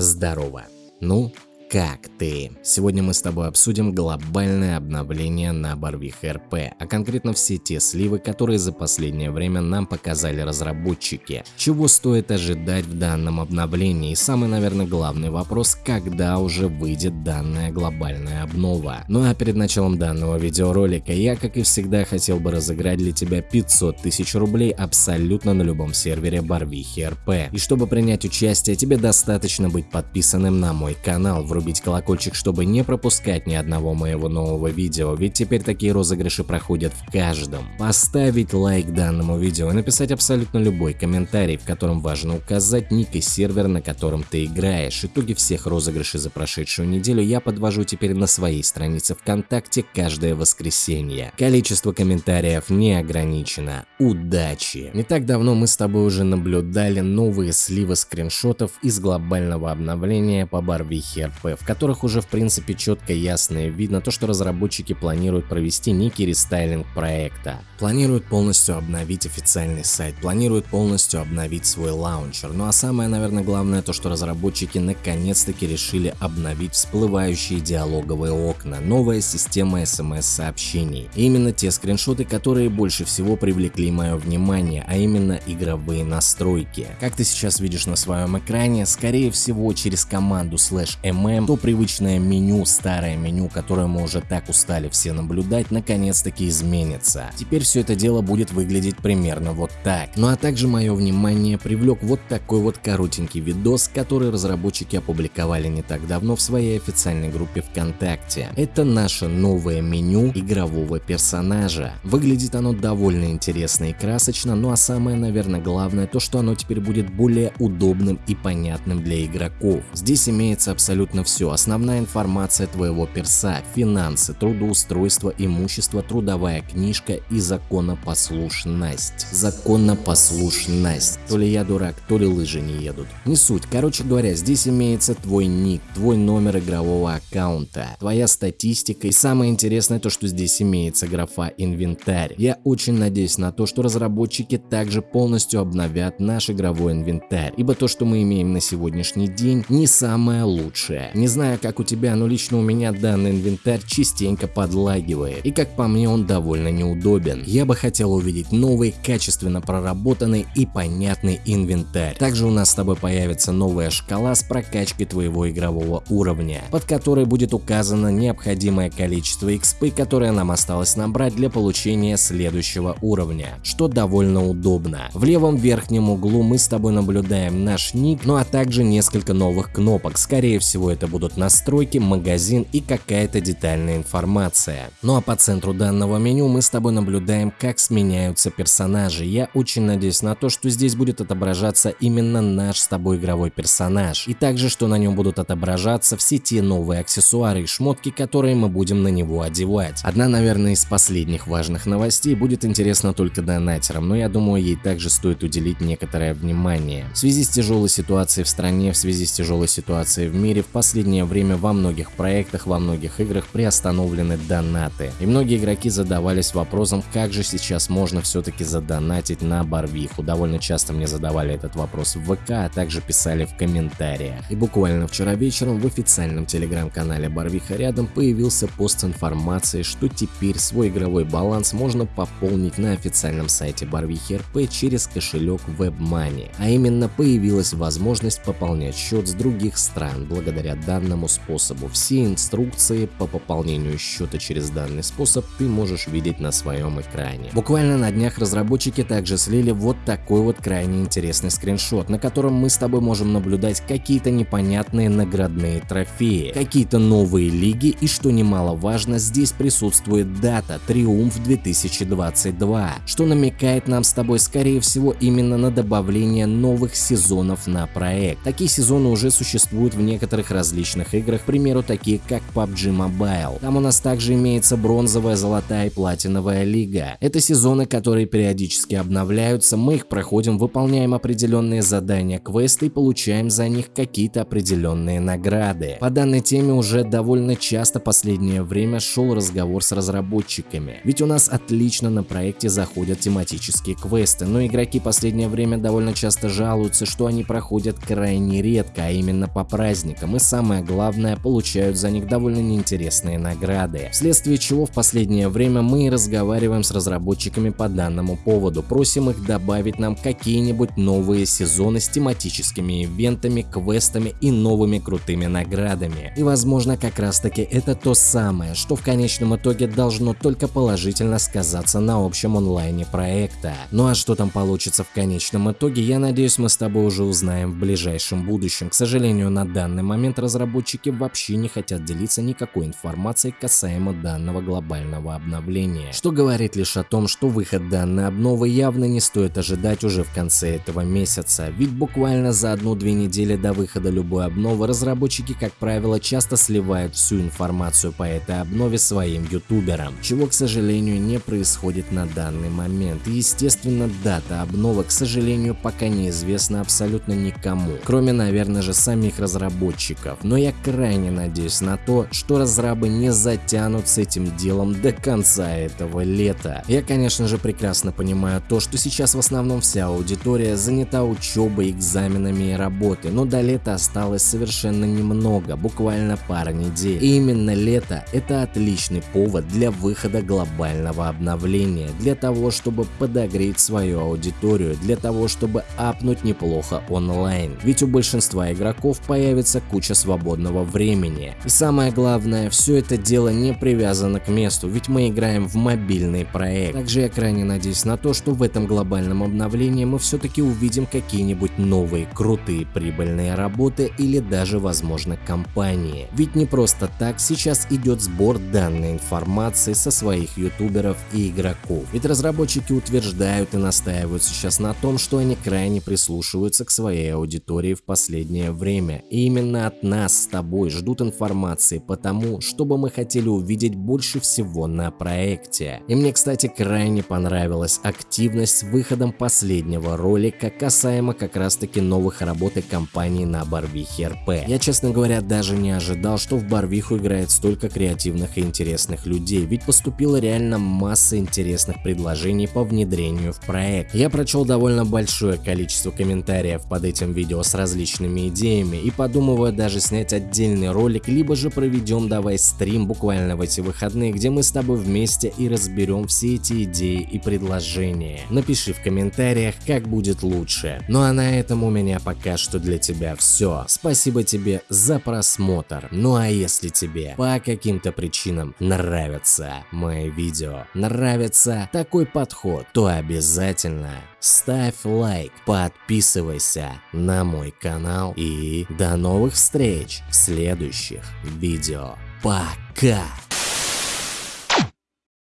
Здорово. Ну, как ты? Сегодня мы с тобой обсудим глобальное обновление на Барвих РП, а конкретно все те сливы, которые за последнее время нам показали разработчики. Чего стоит ожидать в данном обновлении? И самый, наверное, главный вопрос, когда уже выйдет данная глобальная обнова. Ну а перед началом данного видеоролика я, как и всегда, хотел бы разыграть для тебя 500 тысяч рублей абсолютно на любом сервере Барвихи РП. И чтобы принять участие, тебе достаточно быть подписанным на мой канал, врубить колокольчик, чтобы не пропускать ни одного моего нового видео, ведь теперь такие розыгрыши проходят в каждом. Поставить лайк данному видео и написать абсолютно любой комментарий, в котором важно указать ник и сервер, на котором ты играешь. Итоги всех розыгрышей за прошедшую неделю я подвожу теперь на своей странице ВКонтакте каждое воскресенье. Количество комментариев не ограничено. Удачи! Не так давно мы с тобой уже наблюдали новые сливы скриншотов из глобального обновления по Барвихе РП в которых уже в принципе четко ясно видно то, что разработчики планируют провести некий рестайлинг проекта. Планируют полностью обновить официальный сайт, планируют полностью обновить свой лаунчер. Ну а самое, наверное, главное то, что разработчики наконец-таки решили обновить всплывающие диалоговые окна, новая система смс-сообщений. Именно те скриншоты, которые больше всего привлекли мое внимание, а именно игровые настройки. Как ты сейчас видишь на своем экране, скорее всего через команду slash mm то привычное меню, старое меню, которое мы уже так устали все наблюдать, наконец-таки изменится. Теперь все это дело будет выглядеть примерно вот так. Ну а также мое внимание привлек вот такой вот коротенький видос, который разработчики опубликовали не так давно в своей официальной группе ВКонтакте. Это наше новое меню игрового персонажа. Выглядит оно довольно интересно и красочно, ну а самое, наверное, главное то, что оно теперь будет более удобным и понятным для игроков. Здесь имеется абсолютно все, основная информация твоего перса, финансы, трудоустройство, имущество, трудовая книжка и законопослушность. Законопослушность. То ли я дурак, то ли лыжи не едут. Не суть. Короче говоря, здесь имеется твой ник, твой номер игрового аккаунта, твоя статистика и самое интересное то, что здесь имеется графа инвентарь. Я очень надеюсь на то, что разработчики также полностью обновят наш игровой инвентарь, ибо то, что мы имеем на сегодняшний день, не самое лучшее. Не знаю, как у тебя, но лично у меня данный инвентарь частенько подлагивает, и как по мне он довольно неудобен. Я бы хотел увидеть новый, качественно проработанный и понятный инвентарь. Также у нас с тобой появится новая шкала с прокачкой твоего игрового уровня, под которой будет указано необходимое количество XP, которое нам осталось набрать для получения следующего уровня, что довольно удобно. В левом верхнем углу мы с тобой наблюдаем наш ник, ну а также несколько новых кнопок, скорее всего это будут настройки, магазин и какая-то детальная информация. Ну а по центру данного меню мы с тобой наблюдаем, как сменяются персонажи. Я очень надеюсь на то, что здесь будет отображаться именно наш с тобой игровой персонаж. И также, что на нем будут отображаться все те новые аксессуары и шмотки, которые мы будем на него одевать. Одна, наверное, из последних важных новостей будет интересна только донатерам, но я думаю, ей также стоит уделить некоторое внимание. В связи с тяжелой ситуацией в стране, в связи с тяжелой ситуацией в мире, в последние последнее время во многих проектах, во многих играх приостановлены донаты. И многие игроки задавались вопросом, как же сейчас можно все-таки задонатить на Барвиху. Довольно часто мне задавали этот вопрос в ВК, а также писали в комментариях. И буквально вчера вечером в официальном телеграм-канале Барвиха рядом появился пост с информацией, что теперь свой игровой баланс можно пополнить на официальном сайте Барвихи РП через кошелек WebMoney. А именно появилась возможность пополнять счет с других стран благодаря данному способу. Все инструкции по пополнению счета через данный способ ты можешь видеть на своем экране. Буквально на днях разработчики также слили вот такой вот крайне интересный скриншот, на котором мы с тобой можем наблюдать какие-то непонятные наградные трофеи, какие-то новые лиги и что немаловажно, здесь присутствует дата Триумф 2022, что намекает нам с тобой скорее всего именно на добавление новых сезонов на проект. Такие сезоны уже существуют в некоторых различных различных играх, к примеру, такие как PUBG Mobile. Там у нас также имеется бронзовая, золотая и платиновая лига. Это сезоны, которые периодически обновляются, мы их проходим, выполняем определенные задания, квесты и получаем за них какие-то определенные награды. По данной теме уже довольно часто последнее время шел разговор с разработчиками, ведь у нас отлично на проекте заходят тематические квесты, но игроки последнее время довольно часто жалуются, что они проходят крайне редко, а именно по праздникам, и самое главное, получают за них довольно неинтересные награды, вследствие чего в последнее время мы и разговариваем с разработчиками по данному поводу, просим их добавить нам какие-нибудь новые сезоны с тематическими ивентами, квестами и новыми крутыми наградами. И возможно как раз таки это то самое, что в конечном итоге должно только положительно сказаться на общем онлайне проекта. Ну а что там получится в конечном итоге, я надеюсь мы с тобой уже узнаем в ближайшем будущем. К сожалению, на данный момент разработчики вообще не хотят делиться никакой информацией касаемо данного глобального обновления, что говорит лишь о том, что выход данной обновы явно не стоит ожидать уже в конце этого месяца, ведь буквально за одну-две недели до выхода любой обновы разработчики, как правило, часто сливают всю информацию по этой обнове своим ютуберам, чего, к сожалению, не происходит на данный момент. И, естественно, дата обновы, к сожалению, пока неизвестна абсолютно никому, кроме, наверное же, самих разработчиков. Но я крайне надеюсь на то, что разрабы не затянут с этим делом до конца этого лета. Я, конечно же, прекрасно понимаю то, что сейчас в основном вся аудитория занята учебой, экзаменами и работой, но до лета осталось совершенно немного, буквально пара недель. И именно лето – это отличный повод для выхода глобального обновления, для того, чтобы подогреть свою аудиторию, для того, чтобы апнуть неплохо онлайн. Ведь у большинства игроков появится куча свободного времени. И самое главное, все это дело не привязано к месту, ведь мы играем в мобильный проект. Также я крайне надеюсь на то, что в этом глобальном обновлении мы все-таки увидим какие-нибудь новые крутые прибыльные работы или даже возможно компании. Ведь не просто так сейчас идет сбор данной информации со своих ютуберов и игроков. Ведь разработчики утверждают и настаивают сейчас на том, что они крайне прислушиваются к своей аудитории в последнее время. И именно от нас с тобой ждут информации по тому, чтобы мы хотели увидеть больше всего на проекте. И мне, кстати, крайне понравилась активность с выходом последнего ролика касаемо как раз таки новых работ и компаний на Барвихе РП. Я, честно говоря, даже не ожидал, что в Барвиху играет столько креативных и интересных людей, ведь поступила реально масса интересных предложений по внедрению в проект. Я прочел довольно большое количество комментариев под этим видео с различными идеями и подумываю даже снять отдельный ролик, либо же проведем давай стрим буквально в эти выходные, где мы с тобой вместе и разберем все эти идеи и предложения. Напиши в комментариях, как будет лучше. Ну а на этом у меня пока что для тебя все. Спасибо тебе за просмотр. Ну а если тебе по каким-то причинам нравятся мои видео, нравится такой подход, то обязательно ставь лайк, подписывайся на мой канал и до новых встреч в следующих видео. Пока!